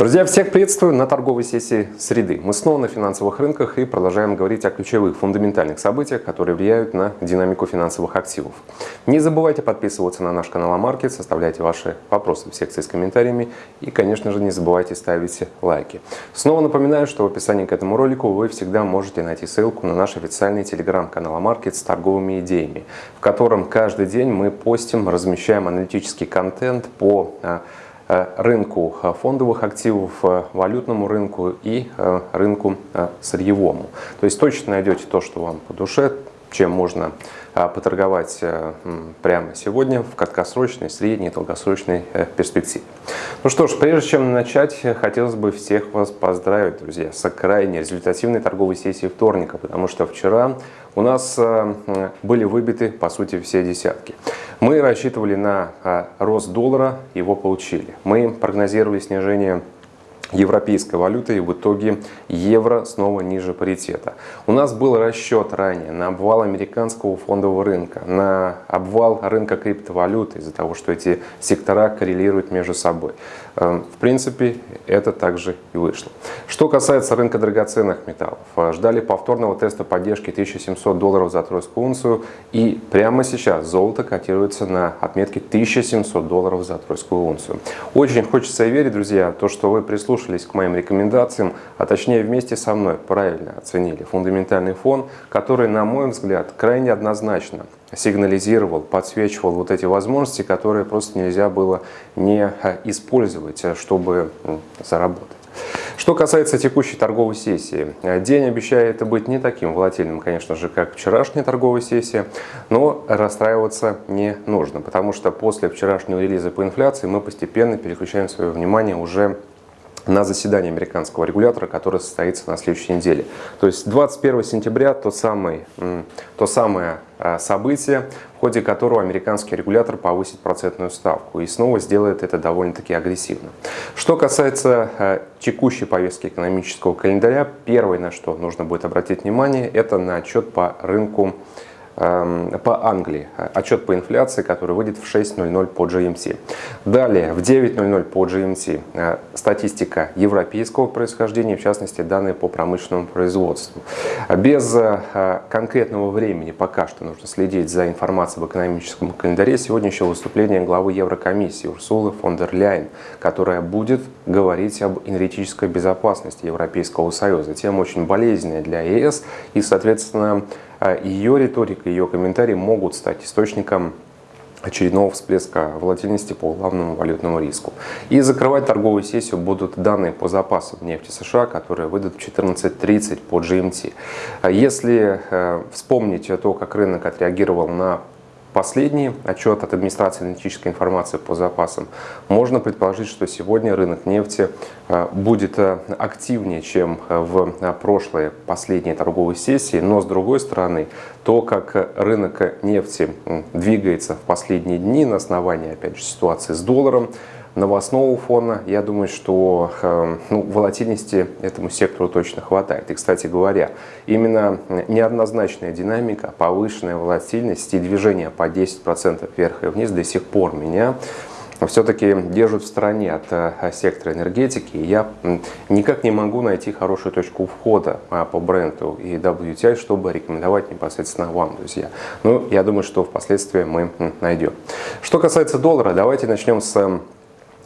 Друзья, всех приветствую на торговой сессии среды. Мы снова на финансовых рынках и продолжаем говорить о ключевых фундаментальных событиях, которые влияют на динамику финансовых активов. Не забывайте подписываться на наш канал Амаркет, составляйте ваши вопросы в секции с комментариями и, конечно же, не забывайте ставить лайки. Снова напоминаю, что в описании к этому ролику вы всегда можете найти ссылку на наш официальный телеграм-канал Амаркет с торговыми идеями, в котором каждый день мы постим, размещаем аналитический контент по а, рынку э, фондовых активов, э, валютному рынку и рынку сырьевому. То есть точно найдете то, что вам по душе, чем можно поторговать прямо сегодня в краткосрочной, средней и долгосрочной перспективе. Ну что ж, прежде чем начать, хотелось бы всех вас поздравить, друзья, с крайне результативной торговой сессией вторника, потому что вчера у нас были выбиты, по сути, все десятки. Мы рассчитывали на рост доллара, его получили. Мы прогнозировали снижение европейской валюты и в итоге евро снова ниже паритета. У нас был расчет ранее на обвал американского фондового рынка, на обвал рынка криптовалюты из-за того, что эти сектора коррелируют между собой. Эм, в принципе, это также и вышло. Что касается рынка драгоценных металлов, э, ждали повторного теста поддержки 1700 долларов за тройскую унцию и прямо сейчас золото котируется на отметке 1700 долларов за тройскую унцию. Очень хочется верить, друзья, то, что вы прислушались прислушались к моим рекомендациям, а точнее вместе со мной правильно оценили фундаментальный фон, который, на мой взгляд, крайне однозначно сигнализировал, подсвечивал вот эти возможности, которые просто нельзя было не использовать, чтобы заработать. Что касается текущей торговой сессии, день обещает быть не таким волатильным, конечно же, как вчерашняя торговая сессия, но расстраиваться не нужно, потому что после вчерашнего релиза по инфляции мы постепенно переключаем свое внимание уже на заседание американского регулятора, которое состоится на следующей неделе. То есть 21 сентября то самое, то самое а, событие, в ходе которого американский регулятор повысит процентную ставку и снова сделает это довольно-таки агрессивно. Что касается а, текущей повестки экономического календаря, первое, на что нужно будет обратить внимание, это на отчет по рынку по Англии. Отчет по инфляции, который выйдет в 6.00 по GMT. Далее, в 9.00 по GMT э, статистика европейского происхождения, в частности, данные по промышленному производству. Без э, конкретного времени пока что нужно следить за информацией в экономическом календаре. Сегодня еще выступление главы Еврокомиссии Урсулы фон дер Ляйн, которая будет говорить об энергетической безопасности Европейского Союза. Тема очень болезненная для ЕС и, соответственно, ее риторика, ее комментарии могут стать источником очередного всплеска волатильности по главному валютному риску. И закрывать торговую сессию будут данные по запасам нефти США, которые выйдут в 14.30 по GMT. А если э, вспомнить то, как рынок отреагировал на Последний отчет от администрации аналитической информации по запасам. Можно предположить, что сегодня рынок нефти э, будет э, активнее, чем э, в прошлые последние торговые сессии, но с другой стороны, то, как рынок нефти двигается в последние дни на основании, опять же, ситуации с долларом, новостного фона, я думаю, что э, ну, волатильности этому сектору точно хватает. И, кстати говоря, именно неоднозначная динамика, повышенная волатильность и движение по 10% вверх и вниз до сих пор меня все-таки держат в стороне от э, сектора энергетики. Я никак не могу найти хорошую точку входа а, по бренду и WTI, чтобы рекомендовать непосредственно вам, друзья. Ну, я думаю, что впоследствии мы найдем. Что касается доллара, давайте начнем с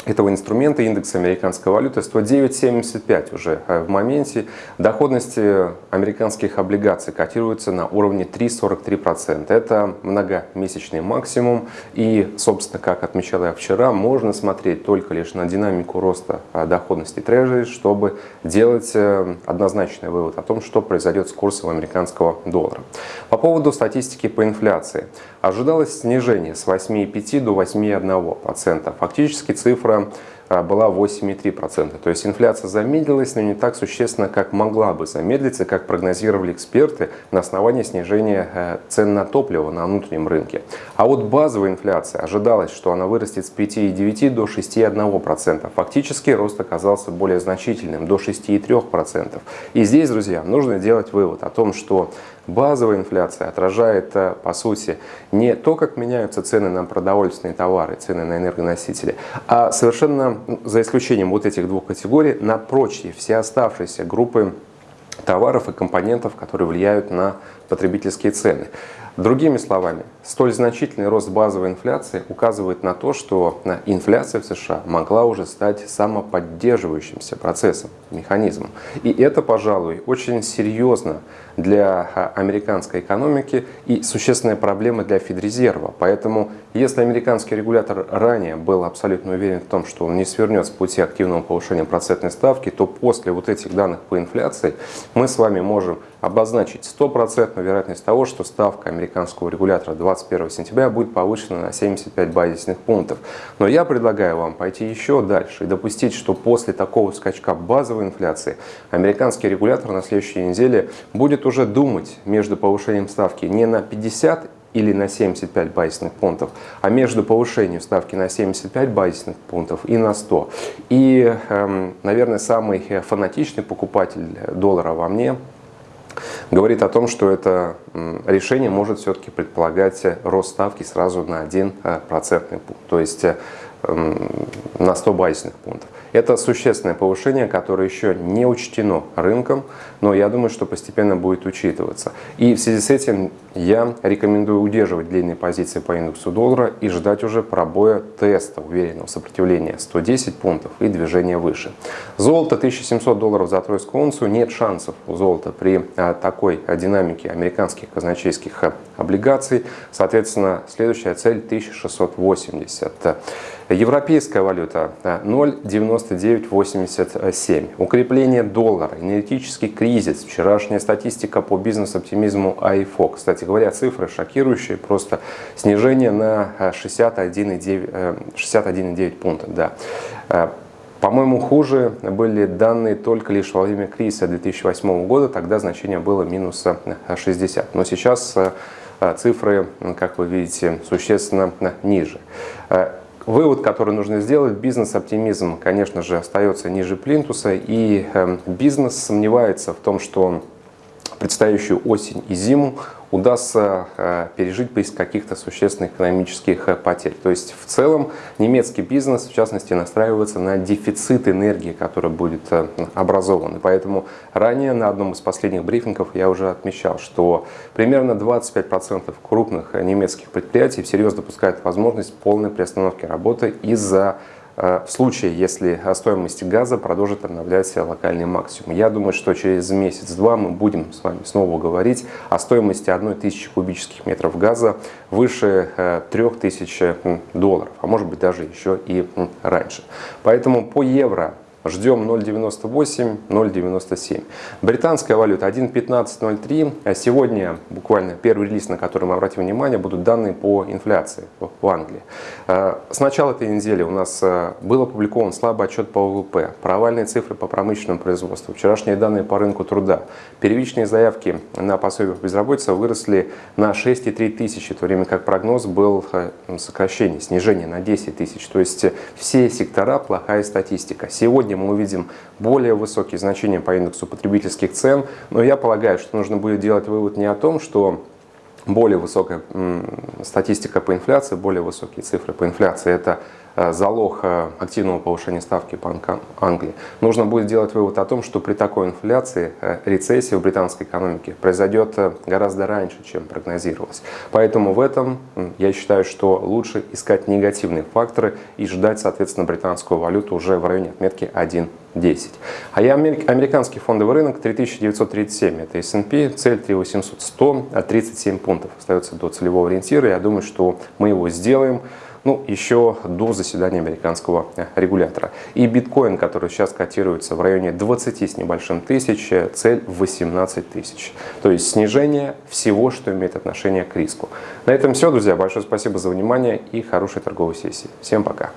этого инструмента, индекс американской валюты 109.75 уже э, в моменте. Доходности американских облигаций котируются на уровне 3,43%. Это многомесячный максимум. И, собственно, как отмечал я вчера, можно смотреть только лишь на динамику роста э, доходности трежери, чтобы делать э, однозначный вывод о том, что произойдет с курсом американского доллара. По поводу статистики по инфляции. Ожидалось снижение с 8,5 до 8,1%. Фактически цифра цифра а, была 8,3%. То есть инфляция замедлилась, но не так существенно, как могла бы замедлиться, как прогнозировали эксперты на основании снижения э, цен на топливо на внутреннем рынке. А вот базовая инфляция ожидалось, что она вырастет с 5,9 до 6,1%. Фактически рост оказался более значительным, до 6,3%. И здесь, друзья, нужно делать вывод о том, что Базовая инфляция отражает, э, по сути, не то, как меняются цены на продовольственные товары, цены на энергоносители, а совершенно за исключением вот этих двух категорий, на прочие, все оставшиеся группы товаров и компонентов, которые влияют на потребительские цены. Другими словами, столь значительный рост базовой инфляции указывает на то, что инфляция в США могла уже стать самоподдерживающимся процессом, механизмом. И это, пожалуй, очень серьезно для а, американской экономики и существенная проблема для Федрезерва. Поэтому, если американский регулятор ранее был абсолютно уверен в том, что он не свернет с пути активного повышения процентной ставки, то после вот этих данных по инфляции мы с вами можем обозначить стопроцентную вероятность того, что ставка американского регулятора 21 сентября будет повышена на 75 базисных пунктов. Но я предлагаю вам пойти еще дальше и допустить, что после такого скачка базовой инфляции американский регулятор на следующей неделе будет уже думать между повышением ставки не на 50 или на 75 базисных пунктов, а между повышением ставки на 75 базисных пунктов и на 100. И, эм, наверное, самый фанатичный покупатель доллара во мне говорит о том, что это решение может все-таки предполагать рост ставки сразу на 1 э, процентный пункт, то есть э, на 100 базисных пунктов. Это существенное повышение, которое еще не учтено рынком, но я думаю, что постепенно будет учитываться. И в связи с этим я рекомендую удерживать длинные позиции по индексу доллара и ждать уже пробоя теста уверенного сопротивления 110 пунктов и движения выше. Золото 1700 долларов за тройскую унцию. Нет шансов у золота при а, такой динамике американских казначейских а, облигаций. Соответственно, следующая цель 1680. Европейская валюта 0,9987. Укрепление доллара, энергетический кризис, вчерашняя статистика по бизнес-оптимизму АИФО. Кстати говоря, цифры шокирующие, просто снижение на 61,9 61 пункта. Да. Э, по-моему, хуже были данные только лишь во время кризиса 2008 года, тогда значение было минус 60. Но сейчас э, цифры, как вы видите, существенно ниже. Вывод, который нужно сделать, бизнес-оптимизм, конечно же, остается ниже плинтуса, и эм, бизнес сомневается в том, что предстоящую осень и зиму удастся э, пережить без каких-то существенных экономических э, потерь. То есть в целом немецкий бизнес, в частности, настраивается на дефицит энергии, который будет э, образован. И поэтому ранее на одном из последних брифингов я уже отмечал, что примерно 25% крупных немецких предприятий всерьез допускают возможность полной приостановки работы из-за в случае, если стоимость газа продолжит обновлять локальный максимум. Я думаю, что через месяц-два мы будем с вами снова говорить о стоимости 1000 кубических метров газа выше 3000 э, долларов, а может быть даже еще и раньше. Поэтому по евро Ждем 0.98, 0.97. Британская валюта 1.1503. А сегодня буквально первый релиз, на который мы обратим внимание, будут данные по инфляции в Англии. А, с начала этой недели у нас а, был опубликован слабый отчет по ВВП, провальные цифры по промышленному производству, вчерашние данные по рынку труда. Первичные заявки на пособие по безработице выросли на 6,3 тысячи, в то время как прогноз был сокращение, снижение на 10 тысяч. То есть все сектора плохая статистика. Сегодня итоге мы увидим более высокие значения по индексу потребительских цен. Но я полагаю, что нужно будет делать вывод не о том, что более высокая статистика по инфляции, более высокие цифры по инфляции – это залог э, активного повышения ставки Банка Англии, нужно будет делать вывод о том, что при такой инфляции э, рецессия в британской экономике произойдет гораздо раньше, чем прогнозировалось. Поэтому в этом я считаю, что лучше искать негативные факторы и ждать, соответственно, британскую валюту уже в районе отметки 1.10. А я американский фондовый рынок 3937, это S&P, цель 3800, 137 пунктов остается до целевого ориентира. Я думаю, что мы его сделаем ну, еще до заседания американского э, регулятора. И биткоин, который сейчас котируется в районе 20 с небольшим тысяч, э, цель 18 тысяч. То есть снижение всего, что имеет отношение к риску. На этом все, друзья. Большое спасибо за внимание и хорошей торговой сессии. Всем пока.